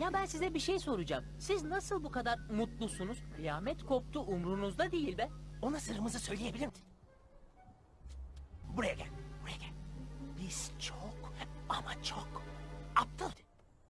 Ya ben size bir şey soracağım. Siz nasıl bu kadar mutlusunuz? Kıyamet koptu umrunuzda değil be. Ona sırrımızı söyleyebilir misin? Buraya gel, buraya gel. Biz çok ama çok aptalız.